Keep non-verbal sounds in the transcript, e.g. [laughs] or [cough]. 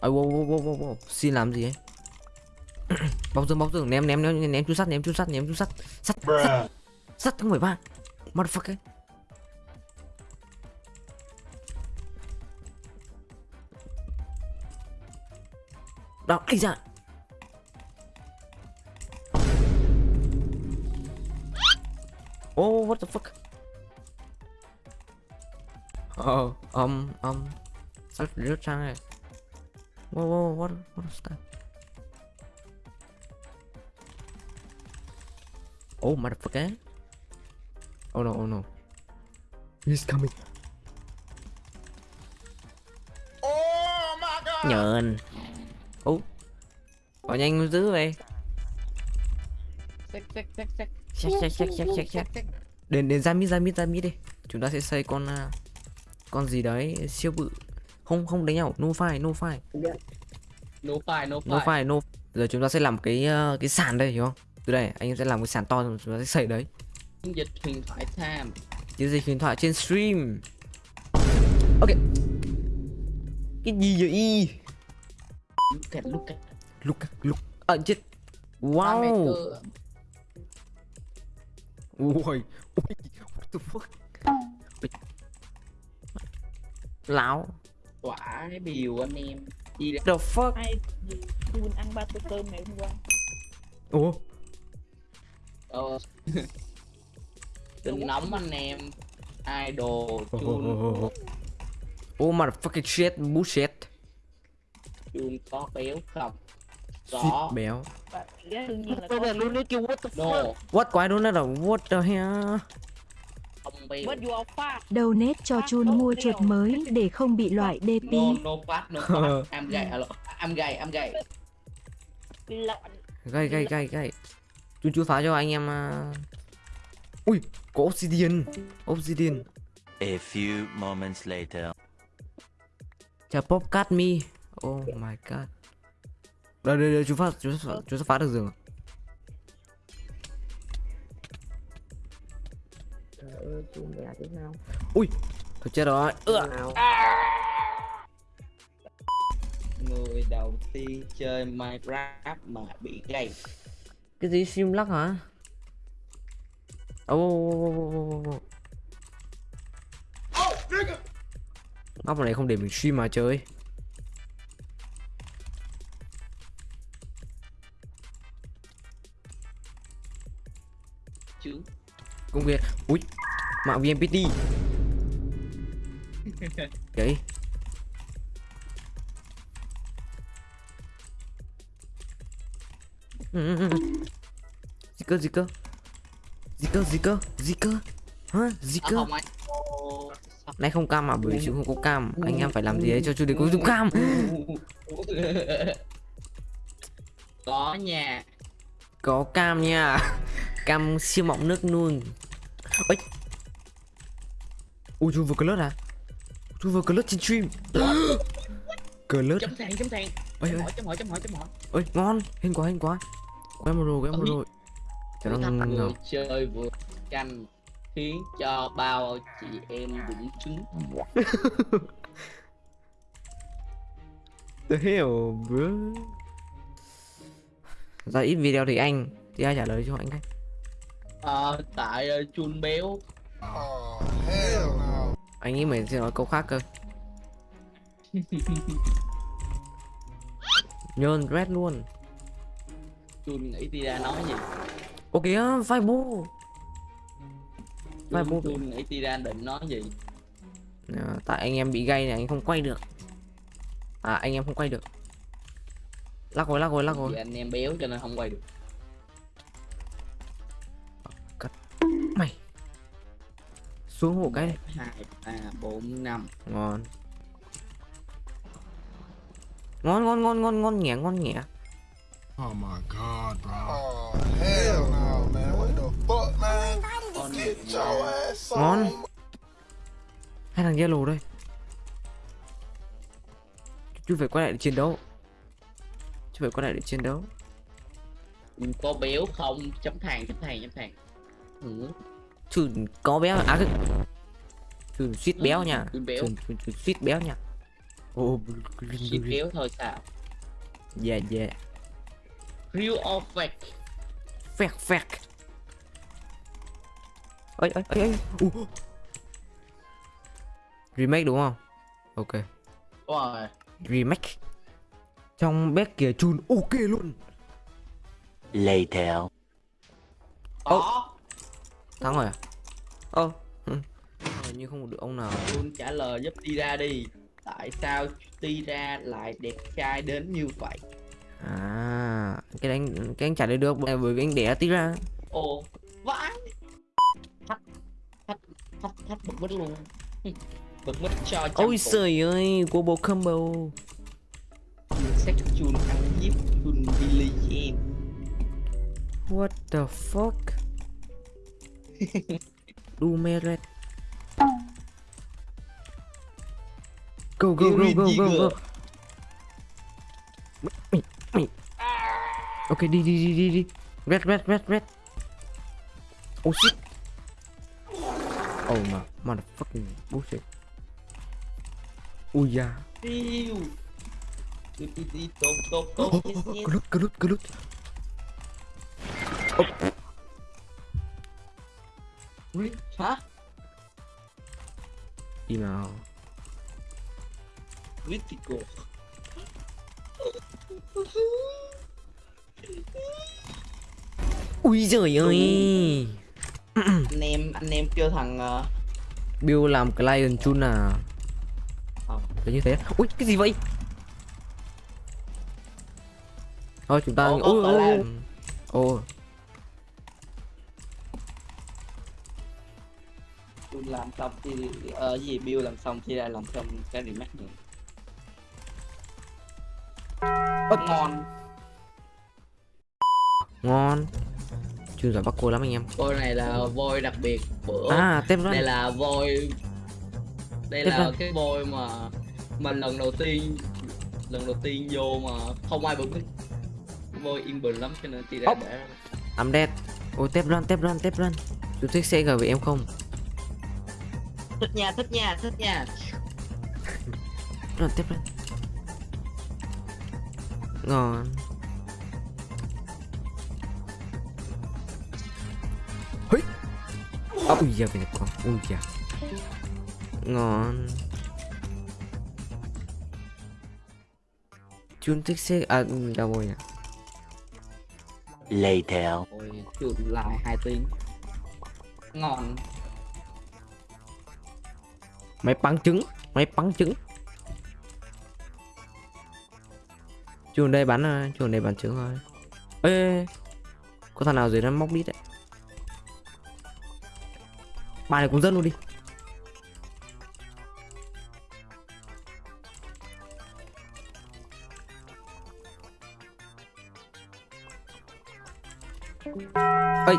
Ôi wow, wow, wow, wow, wow. Xin làm gì ấy? Bóc tường bóc tường ném ném ném ném chú sắt ném chú sắt ném chú sắt. Sắt sắt. Sắt không phải ba. Motherfucker. Đó, ấy ra. Oh, what the fuck? Oh, um, um, sắp rớt sang này. Whoa, whoa, what, what is that? Oh, motherfucker! Oh no, oh no! He's coming. Oh my god! Nhờn. Oh, bỏ nhanh dữ vậy. Xách xách xách xách. Check, check, check, check, check, check. Đến đến ra mid ra mid ra mid đi. Chúng ta sẽ xây con à, con gì đấy siêu bự. Không không đánh nhau, no fight, no fight. No fire, no No fire. fight, no. Giờ chúng ta sẽ làm cái ờ, cái sàn đây hiểu không? Từ đây anh em sẽ làm cái sàn to rồi chúng ta sẽ xây đấy. Dịch huyền thoại time. Chiến dịch huyền thoại trên stream. Ok. Cái gì vậy? Look at, look at. Look look. Ờ chết. Wow. Ui. Ui. What the fuck? Ui. Lão. Quả biểu anh em. Gì đấy? The fuck? ai Jun ăn ba tô cơm ngày hôm qua Ủa? Ờ. Đừng nóng anh em. Idol, Oh, chun, oh, oh. oh motherfucking shit, bullshit. chun có béo không? Shit Có. béo. và cái đương nhiên là Bây giờ con luôn đấy kêu what the fuck? What quái luôn đó là what the hell? Donate cho Chun mua chuột mới để không bị loại DP. Gay, gay, gay. lợn Gay gay gay gay. Chú phá cho anh em à. Ui, có obsidian. Obsidian. A few moments later. Chà pop cat me. Oh my god. Đây đây đây chú phá chú phá, chú phá được giường. Ui, thôi chết rồi. Ưa. Người đầu tiên chơi Minecraft mà bị gay. Cái gì sim lắc hả? Ô ô ô ô ô ô ô. Oh, nigga! Map này không để mình stream mà chơi. Chứ. Công việc. Ui, mạng VNPT. [laughs] Đấy. Gì cơ gì cơ? Gì cơ gì cơ? Gì cơ? Hả? Gì cơ? Nay không cam à bởi vì chú không có cam. Anh em phải làm gì đấy cho chú để có dùng cam. [laughs] có nha Có cam nha. Cam siêu mọng nước. Ôi. Ui chú vừa clớt à? Chú vừa clớt trên stream. [gasps] Clớt. chấm thang chấm thang Ôi chấm hỏi chấm hỏi chấm hỏi chấm hỏi Ôi ngon, hên quá hên quá. Quay một rồi, một Ôi. rồi. Cho nó ngầu. chơi vừa canh khiến cho bao chị em bụng trứng The hell, bro. Ra ít video thì anh thì ai trả lời cho anh đấy. Ờ, tại uh, chun béo Oh, hell no. Anh nghĩ mày sẽ nói câu khác cơ. [laughs] Nhơn red luôn. chun nghĩ đi ra nói gì Ok á, vai bố. Vai bố. chun, nghĩ đi ra định nói gì À, tại anh em bị gay này anh không quay được. À anh em không quay được. Lắc rồi, lắc rồi, lắc vì rồi. anh em béo cho nên không quay được Xuống hộ cái này. hai ba bốn năm Ngon. Ngon ngon ngon ngon ngon nhẹ ngon nhẹ. Oh my god, bro. Oh, hell no, man. What the fuck, man? Get your ass on. Ngon. Hai thằng yellow đây. Chú phải quay lại để chiến đấu. Chú phải quay lại để chiến đấu. có béo không chấm thang chấm thang chấm thang ừ. Chứ có béo à cái. Chứ suýt béo nha. Béo. Chứ suýt béo nha. ô chỉ kéo thôi sao dạ dạ. Real or fake. Phẹt phẹt ơi ơi ơi ơi uh. remake đúng không? Ok. Đúng rồi. Remake. Trong bếp kia chun ok luôn. Later. có thắng rồi à? Ơ ừ. Ờ, như không được ông nào. Luôn trả lời giúp đi ra đi. Tại sao đi ra lại đẹp trai đến như vậy? À cái đánh cái anh trả lời được bởi vì anh đẻ tí ra ồ vãi. Thách thách thách thách bật mít luôn. Bật mít cho ôi trời ơi combo. Combo Sách chun ăn giết chun Billy Jean. What the fuck do meret go go go go go go Mày- mày- ok đi đi đi đi đi red red red red oh shit. Oh my motherfucking bullshit. Ui da Điêu Đi đi đi tốt tốt tốt oh, yes, oh, yes. oh, glut glut glut Ui, Hả? đi nào. Critical ui giời ơi. Anh em anh em kêu thằng ờ, Bill làm client chun à? Ờ. Đấy như thế. Ui cái gì vậy? Thôi chúng ta Ủa, Ôi ôi ôi làm xong thì ờ gì Bill làm xong thì lại làm xong cái remake nữa. Ơ. Ngon Ngon Chun giỏi bắt cô lắm anh em. Voi này là voi đặc biệt bữa À tem đây run là voi đây Tiếp là lên. cái voi mà mà lần đầu tiên lần đầu tiên vô mà không ai mic voi yên bình lắm cho nên chị đã để I'm dead. Ôi tép run tép run tép run Chú thích xe với em không thích nha thích nha thích nha. Run tép run Ngon Hây À, ui da cái này con. Ui da. Ngon. Chun thích xe À đâu rồi nhỉ? Later. rồi chuột lại hai tiếng. Ngon Máy bắn trứng Máy bắn trứng. Chuồng đây bắn à, Chuồng đây bắn trứng thôi. Ê. Có thằng nào dưới đó móc đít đấy? Bài này cũng dân luôn đi. Ây